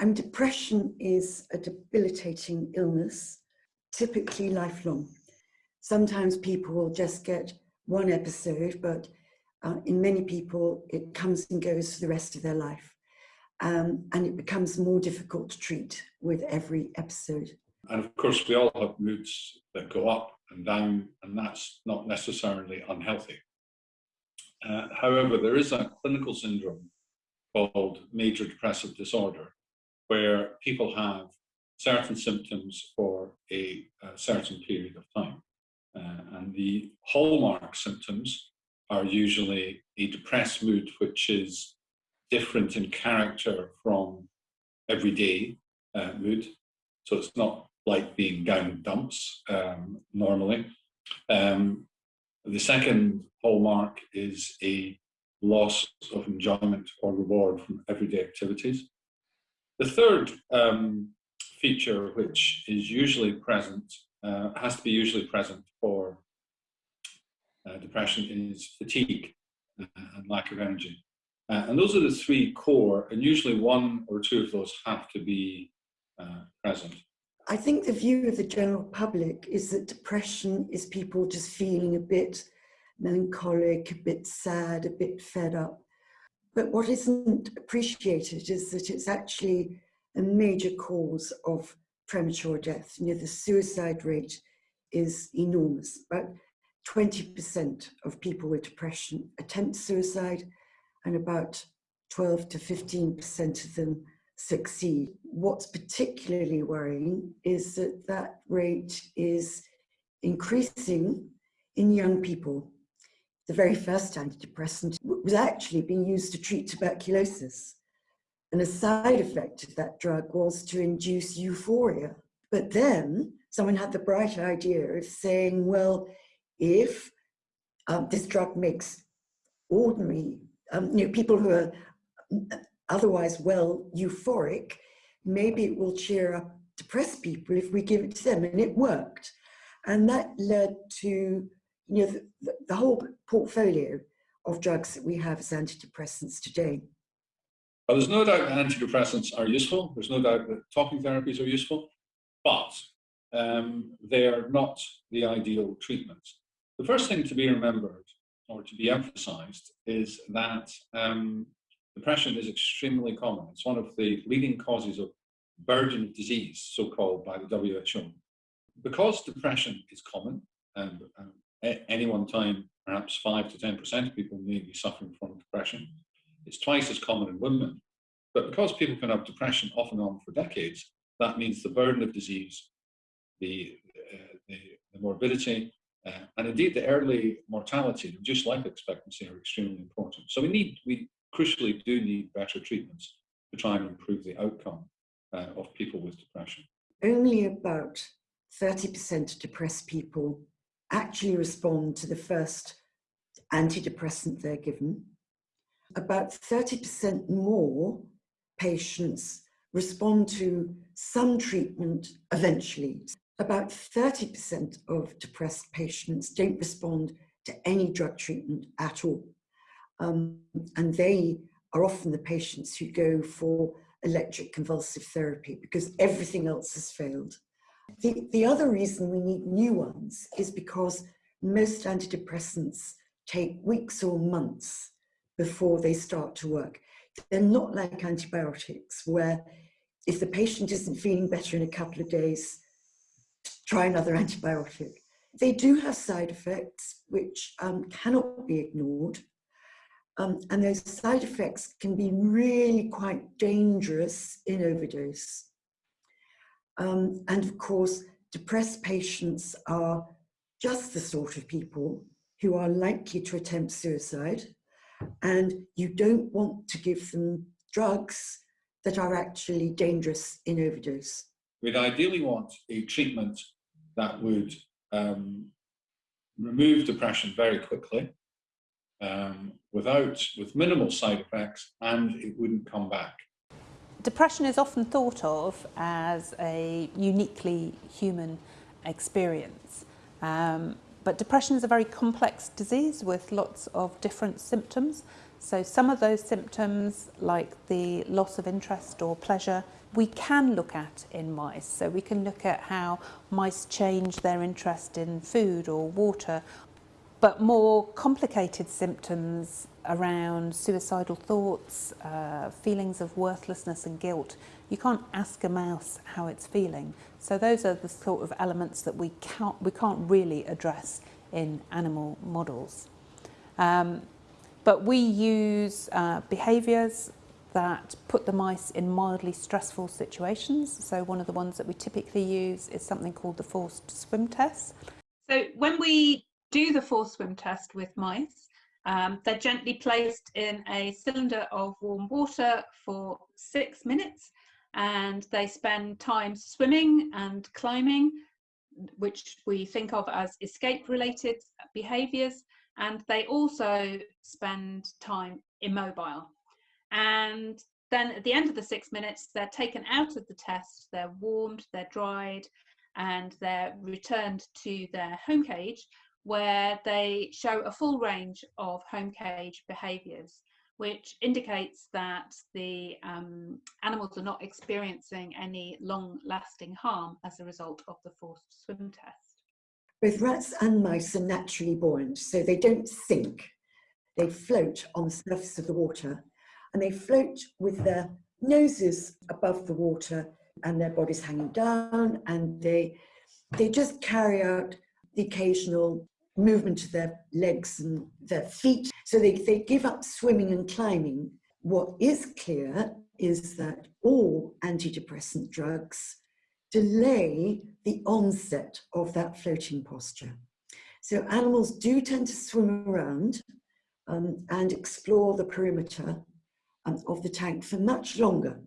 And depression is a debilitating illness, typically lifelong. Sometimes people will just get one episode, but uh, in many people, it comes and goes for the rest of their life. Um, and it becomes more difficult to treat with every episode. And of course, we all have moods that go up and down, and that's not necessarily unhealthy. Uh, however, there is a clinical syndrome called major depressive disorder, where people have certain symptoms for a, a certain period of time. Uh, and the hallmark symptoms are usually a depressed mood, which is different in character from everyday uh, mood. So it's not like being down dumps um, normally. Um, the second hallmark is a loss of enjoyment or reward from everyday activities. The third um, feature, which is usually present, uh, has to be usually present for uh, depression, is fatigue uh, and lack of energy. Uh, and those are the three core, and usually one or two of those have to be uh, present. I think the view of the general public is that depression is people just feeling a bit melancholic, a bit sad, a bit fed up. But what isn't appreciated is that it's actually a major cause of premature death. You know, the suicide rate is enormous. About 20% of people with depression attempt suicide and about 12 to 15% of them succeed. What's particularly worrying is that that rate is increasing in young people the very first antidepressant was actually being used to treat tuberculosis. And a side effect of that drug was to induce euphoria. But then someone had the bright idea of saying, well, if um, this drug makes ordinary, um, you know, people who are otherwise well euphoric, maybe it will cheer up depressed people if we give it to them. And it worked. And that led to you know, the, the whole portfolio of drugs that we have as antidepressants today. Well, there's no doubt that antidepressants are useful. There's no doubt that talking therapies are useful, but um, they are not the ideal treatment. The first thing to be remembered or to be emphasized is that um, depression is extremely common. It's one of the leading causes of burden of disease, so-called by the WHO. Because depression is common and um, at any one time, perhaps 5 to 10% of people may be suffering from depression. It's twice as common in women. But because people can have depression off and on for decades, that means the burden of disease, the, uh, the, the, morbidity, uh, and indeed the early mortality, reduced life expectancy are extremely important. So we need, we crucially do need better treatments to try and improve the outcome uh, of people with depression. Only about 30% of depressed people actually respond to the first antidepressant they're given. About 30% more patients respond to some treatment eventually. About 30% of depressed patients don't respond to any drug treatment at all. Um, and they are often the patients who go for electroconvulsive therapy because everything else has failed. The, the other reason we need new ones is because most antidepressants take weeks or months before they start to work. They're not like antibiotics where if the patient isn't feeling better in a couple of days, try another antibiotic. They do have side effects which um, cannot be ignored. Um, and those side effects can be really quite dangerous in overdose. Um, and of course, depressed patients are just the sort of people who are likely to attempt suicide. And you don't want to give them drugs that are actually dangerous in overdose. We'd ideally want a treatment that would um, remove depression very quickly, um, without, with minimal side effects, and it wouldn't come back. Depression is often thought of as a uniquely human experience. Um, but depression is a very complex disease with lots of different symptoms. So some of those symptoms, like the loss of interest or pleasure we can look at in mice. So we can look at how mice change their interest in food or water, but more complicated symptoms around suicidal thoughts, uh, feelings of worthlessness and guilt. You can't ask a mouse how it's feeling. So those are the sort of elements that we can't, we can't really address in animal models. Um, but we use uh, behaviours that put the mice in mildly stressful situations. So one of the ones that we typically use is something called the forced swim test. So when we do the forced swim test with mice, um, they're gently placed in a cylinder of warm water for six minutes and they spend time swimming and climbing, which we think of as escape related behaviours. And they also spend time immobile. And then at the end of the six minutes, they're taken out of the test, they're warmed, they're dried, and they're returned to their home cage where they show a full range of home cage behaviours, which indicates that the um, animals are not experiencing any long lasting harm as a result of the forced swim test. Both rats and mice are naturally buoyant, so they don't sink. They float on the surface of the water and they float with their noses above the water and their bodies hanging down and they they just carry out the occasional movement of their legs and their feet. So they, they give up swimming and climbing. What is clear is that all antidepressant drugs delay the onset of that floating posture. So animals do tend to swim around um, and explore the perimeter um, of the tank for much longer,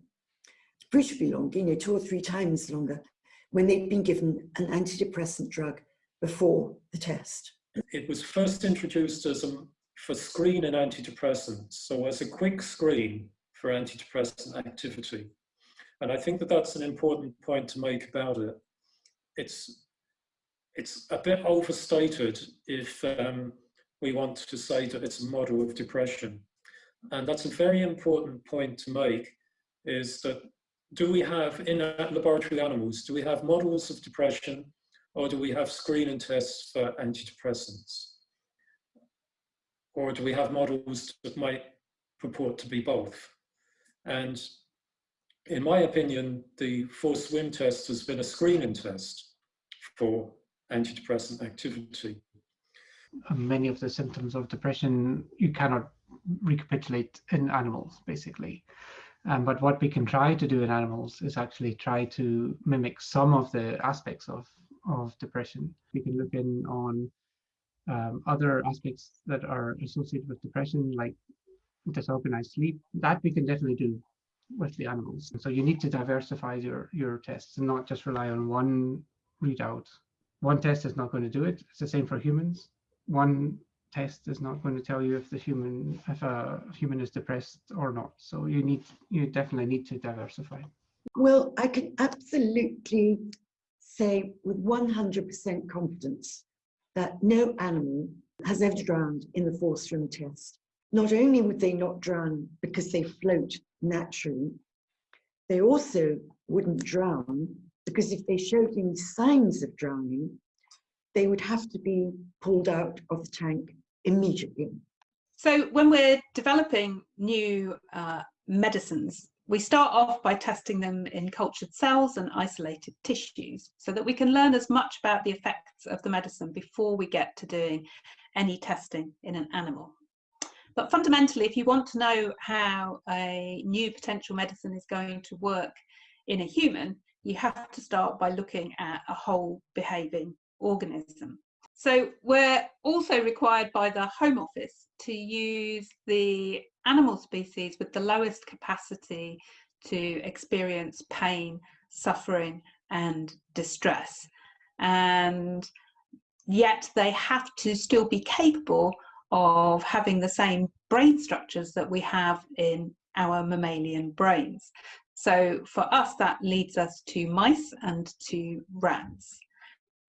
appreciably longer, you know, two or three times longer, when they've been given an antidepressant drug before the test. It was first introduced as a, for screen and antidepressants, so as a quick screen for antidepressant activity. And I think that that's an important point to make about it. It's, it's a bit overstated if um, we want to say that it's a model of depression. And that's a very important point to make, is that do we have, in laboratory animals, do we have models of depression or do we have screening tests for antidepressants? Or do we have models that might purport to be both? And in my opinion, the forced swim test has been a screening test for antidepressant activity. Many of the symptoms of depression you cannot recapitulate in animals, basically. Um, but what we can try to do in animals is actually try to mimic some of the aspects of, of depression. We can look in on um, other aspects that are associated with depression, like disorganized sleep. That we can definitely do with the animals. So you need to diversify your, your tests and not just rely on one readout. One test is not going to do it. It's the same for humans. One test is not going to tell you if the human if a human is depressed or not so you need you definitely need to diversify well i can absolutely say with 100% confidence that no animal has ever drowned in the forced swim test not only would they not drown because they float naturally they also wouldn't drown because if they showed any signs of drowning they would have to be pulled out of the tank immediately. So when we're developing new uh, medicines, we start off by testing them in cultured cells and isolated tissues so that we can learn as much about the effects of the medicine before we get to doing any testing in an animal. But fundamentally, if you want to know how a new potential medicine is going to work in a human, you have to start by looking at a whole behaving organism. So we're also required by the Home Office to use the animal species with the lowest capacity to experience pain, suffering and distress. And yet they have to still be capable of having the same brain structures that we have in our mammalian brains. So for us, that leads us to mice and to rats.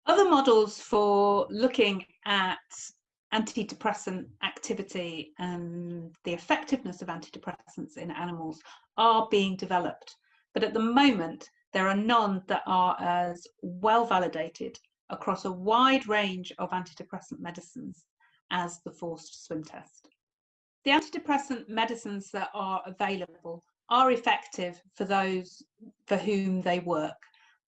Other models for looking at antidepressant activity and the effectiveness of antidepressants in animals are being developed. but at the moment, there are none that are as well validated across a wide range of antidepressant medicines as the forced swim test. The antidepressant medicines that are available are effective for those for whom they work,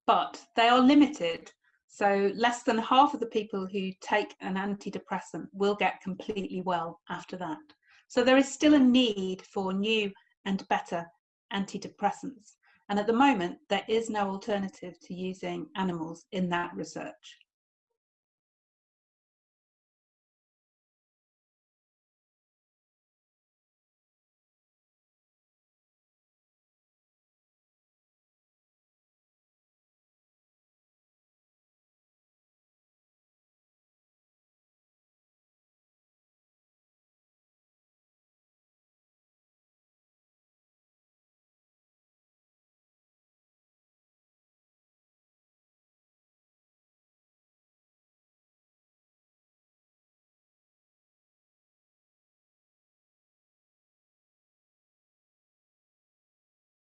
but they are limited. So less than half of the people who take an antidepressant will get completely well after that. So there is still a need for new and better antidepressants. And at the moment, there is no alternative to using animals in that research.